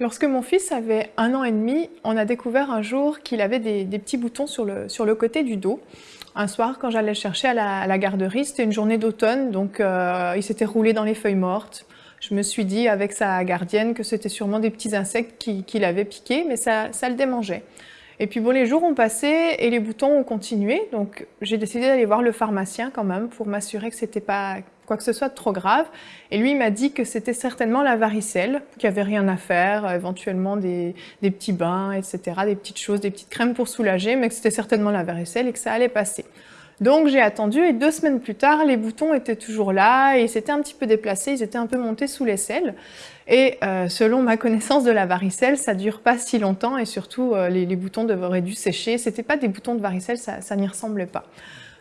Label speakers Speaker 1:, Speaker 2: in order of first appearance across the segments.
Speaker 1: Lorsque mon fils avait un an et demi, on a découvert un jour qu'il avait des, petits boutons sur le, sur le côté du dos. Un soir, quand j'allais le chercher à la, garderie, c'était une journée d'automne, donc euh, il s'était roulé dans les feuilles mortes. Je me suis dit avec sa gardienne que c'était sûrement des petits insectes qui, qui l'avaient piqué, mais ça, ça le démangeait. Et puis bon, les jours ont passé et les boutons ont continué, donc j'ai décidé d'aller voir le pharmacien quand même pour m'assurer que c'était pas quoi que ce soit de trop grave. Et lui, m'a dit que c'était certainement la varicelle, qu'il n'y avait rien à faire, euh, éventuellement des, petits bains, etc., des petites choses, des petites crèmes pour soulager, mais que c'était certainement la varicelle et que ça allait passer. Donc j'ai attendu et deux semaines plus tard, les boutons étaient toujours là et ils s'étaient un petit peu déplacés, ils étaient un peu montés sous les selles. Et euh, selon ma connaissance de la varicelle, ça dure pas si longtemps et surtout euh, les, boutons devraient dû sécher. C'était pas des boutons de varicelle, ça, ça n'y ressemblait pas.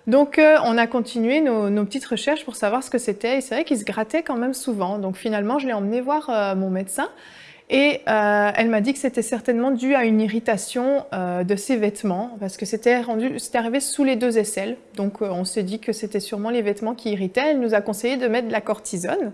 Speaker 1: Donc euh, on a continué nos, petites recherches pour savoir ce que c'était et c'est vrai qu'ils se grattaient quand même souvent. Donc finalement je l'ai emmené voir mon médecin et euh, elle m'a dit que c'était certainement dû à une irritation euh, de ses vêtements, parce que c'était arrivé sous les deux aisselles. Donc euh, on s'est dit que c'était sûrement les vêtements qui irritaient. Elle nous a conseillé de mettre de la cortisone.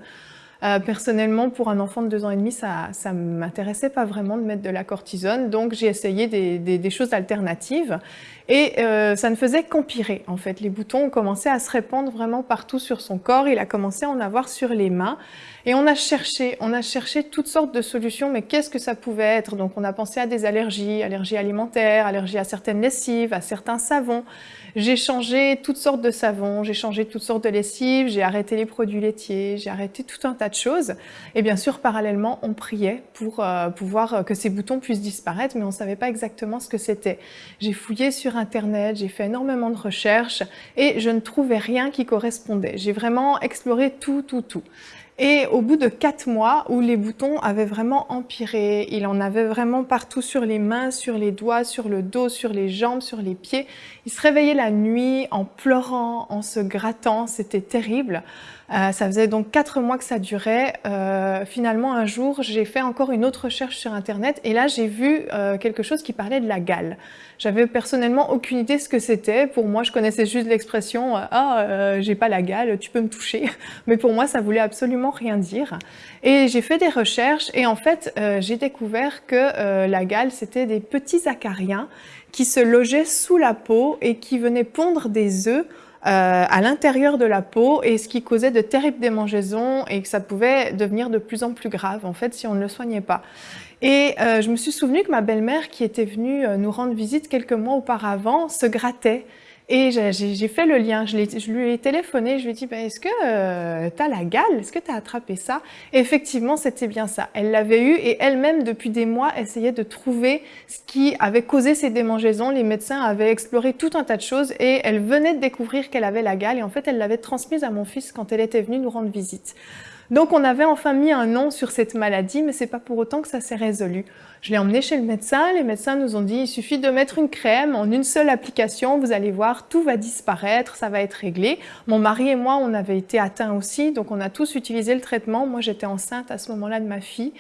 Speaker 1: Euh, personnellement, pour un enfant de deux ans et demi, ça ne m'intéressait pas vraiment de mettre de la cortisone, donc j'ai essayé des, des, choses alternatives. Et euh, ça ne faisait qu'empirer, en fait. Les boutons ont commencé à se répandre vraiment partout sur son corps, il a commencé à en avoir sur les mains. Et on a cherché, on a cherché toutes sortes de solutions, mais qu'est-ce que ça pouvait être? Donc on a pensé à des allergies, allergies alimentaires, allergies à certaines lessives, à certains savons. J'ai changé toutes sortes de savons, j'ai changé toutes sortes de lessives, j'ai arrêté les produits laitiers, j'ai arrêté tout un tas de choses. Et bien sûr, parallèlement, on priait pour euh, pouvoir que ces boutons puissent disparaître, mais on ne savait pas exactement ce que c'était. J'ai fouillé sur Internet, j'ai fait énormément de recherches et je ne trouvais rien qui correspondait. J'ai vraiment exploré tout, tout, tout. Et au bout de quatre mois, où les boutons avaient vraiment empiré, il en avait vraiment partout sur les mains, sur les doigts, sur le dos, sur les jambes, sur les pieds. Il se réveillait la nuit en pleurant, en se grattant, c'était terrible. Euh, ça faisait donc quatre mois que ça durait. Euh, finalement, un jour, j'ai fait encore une autre recherche sur Internet et là, j'ai vu euh, quelque chose qui parlait de la gale. J'avais personnellement aucune idée ce que c'était. Pour moi, je connaissais juste l'expression « Ah, j'ai pas la gale, tu peux me toucher ». Mais pour moi, ça voulait absolument rien dire. Et j'ai fait des recherches et en fait, j'ai découvert que la gale, c'était des petits acariens qui se logeaient sous la peau et qui venaient pondre des œufs à l'intérieur de la peau et ce qui causait de terribles démangeaisons et que ça pouvait devenir de plus en plus grave en fait si on ne le soignait pas. Et euh, je me suis souvenu que ma belle-mère qui était venue euh, nous rendre visite quelques mois auparavant se grattait et j'ai fait le lien, je, lui ai téléphoné, je lui ai dit bah, est-ce que euh, tu as la gale? Est-ce que tu as attrapé ça? Effectivement, c'était bien ça. Elle l'avait eu et elle-même, depuis des mois, essayait de trouver ce qui avait causé ces démangeaisons. Les médecins avaient exploré tout un tas de choses et elle venait de découvrir qu'elle avait la gale et en fait, elle l'avait transmise à mon fils quand elle était venue nous rendre visite. Donc on avait enfin mis un nom sur cette maladie, mais c'est pas pour autant que ça s'est résolu. Je l'ai emmené chez le médecin, les médecins nous ont dit il suffit de mettre une crème en une seule application, vous allez voir, tout va disparaître, ça va être réglé. Mon mari et moi, on avait été atteints aussi, donc on a tous utilisé le traitement. Moi, j'étais enceinte à ce moment-là de ma fille.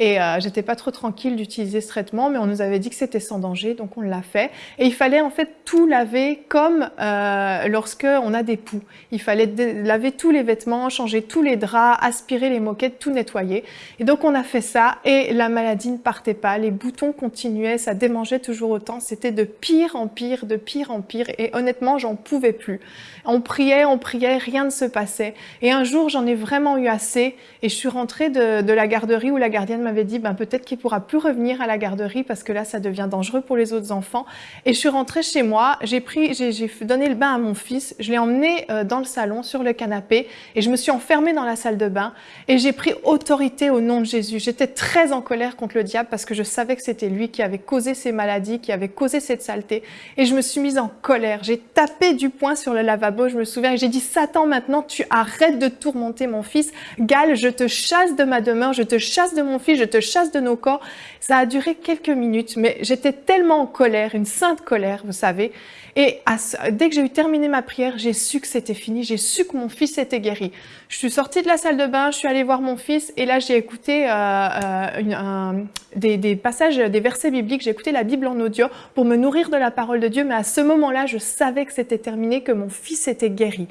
Speaker 1: Et euh, j'étais pas trop tranquille d'utiliser ce traitement, mais on nous avait dit que c'était sans danger, donc on l'a fait. Et il fallait en fait tout laver comme euh, lorsque on a des poux. Il fallait laver tous les vêtements, changer tous les draps, aspirer les moquettes, tout nettoyer. Et donc on a fait ça et la maladie ne partait pas, les boutons continuaient, ça démangeait toujours autant. C'était de pire en pire, de pire en pire. Et honnêtement, j'en pouvais plus. On priait, on priait, rien ne se passait. Et un jour, j'en ai vraiment eu assez et je suis rentrée de, la garderie où la gardienne m'avait dit ben, peut-être qu'il pourra plus revenir à la garderie parce que là, ça devient dangereux pour les autres enfants. Et je suis rentrée chez moi, j'ai j'ai donné le bain à mon fils, je l'ai emmené euh, dans le salon, sur le canapé, et je me suis enfermée dans la salle de bain et j'ai pris autorité au nom de Jésus. J'étais très en colère contre le diable parce que je savais que c'était lui qui avait causé ces maladies, qui avait causé cette saleté. Et je me suis mise en colère. J'ai tapé du poing sur le lavabo, je me souviens, et j'ai dit, Satan, maintenant, tu arrêtes de tourmenter mon fils. Gal, je te chasse de ma demeure, je te chasse de mon fils, je te chasse de nos corps. Ça a duré quelques minutes, mais j'étais tellement en colère, une sainte colère, vous savez. Et dès que j'ai eu terminé ma prière, j'ai su que c'était fini, j'ai su que mon fils était guéri. Je suis sortie de la salle de bain, je suis allée voir mon fils, et là j'ai écouté euh, euh, des, des passages, des versets bibliques, j'ai écouté la Bible en audio pour me nourrir de la parole de Dieu, mais à ce moment-là, je savais que c'était terminé, que mon fils était guéri.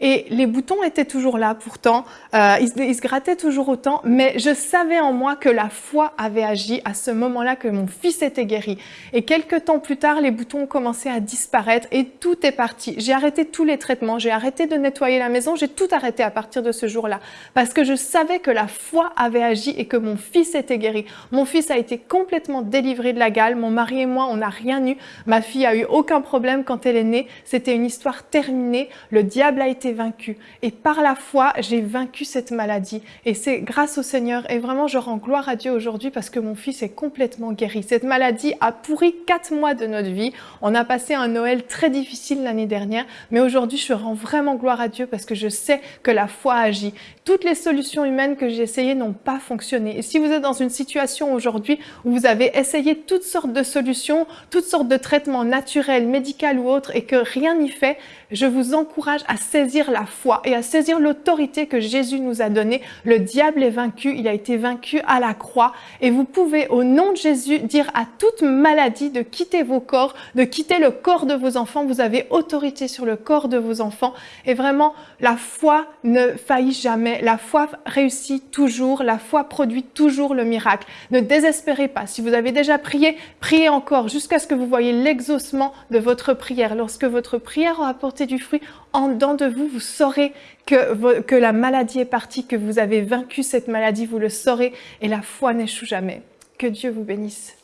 Speaker 1: Et les boutons étaient toujours là pourtant, euh, ils, ils, se grattaient toujours autant, mais je savais en moi que la foi avait agi à ce moment-là, que mon fils était guéri. Et quelques temps plus tard, les boutons ont commencé à disparaître et tout est parti. J'ai arrêté tous les traitements, j'ai arrêté de nettoyer la maison, j'ai tout arrêté à partir de ce jour-là, parce que je savais que la foi avait agi et que mon fils était guéri. Mon fils a été complètement délivré de la gale, mon mari et moi, on n'a rien eu, ma fille a eu aucun problème quand elle est née, c'était une histoire terminée, le diable a été Et par la foi, j'ai vaincu cette maladie. Et c'est grâce au Seigneur. Et vraiment, je rends gloire à Dieu aujourd'hui parce que mon fils est complètement guéri. Cette maladie a pourri quatre mois de notre vie. On a passé un Noël très difficile l'année dernière. Mais aujourd'hui, je rends vraiment gloire à Dieu parce que je sais que la foi agit. Toutes les solutions humaines que j'ai essayées n'ont pas fonctionné. Et si vous êtes dans une situation aujourd'hui où vous avez essayé toutes sortes de solutions, toutes sortes de traitements naturels, médicaux ou autres et que rien n'y fait, je vous encourage à saisir la foi et à saisir l'autorité que Jésus nous a donnée. Le diable est vaincu, il a été vaincu à la croix et vous pouvez au nom de Jésus dire à toute maladie de quitter vos corps, de quitter le corps de vos enfants. Vous avez autorité sur le corps de vos enfants et vraiment la foi ne faillit jamais, la foi réussit toujours, la foi produit toujours le miracle. Ne désespérez pas. Si vous avez déjà prié, priez encore jusqu'à ce que vous voyez l'exaucement de votre prière. Lorsque votre prière aura du fruit, en dedans de vous, vous saurez que, que la maladie est partie, que vous avez vaincu cette maladie, vous le saurez, et la foi n'échoue jamais. Que Dieu vous bénisse.